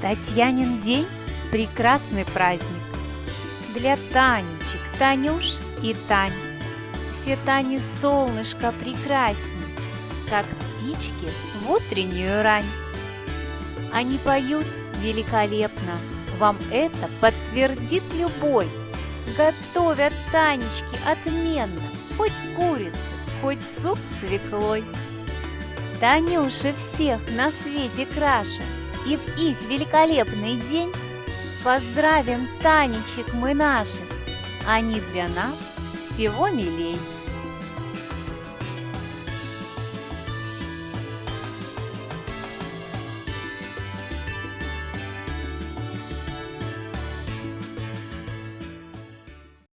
Татьянин день – прекрасный праздник. Для Танечек, Танюш и Тань. Все Тани солнышко прекрасней Как птички в утреннюю рань. Они поют великолепно Вам это подтвердит любой Готовят Танечки отменно Хоть курицу, хоть суп с свеклой. Танюши всех на свете краше – и в их великолепный день Поздравим Танечек мы наших, Они для нас всего милей.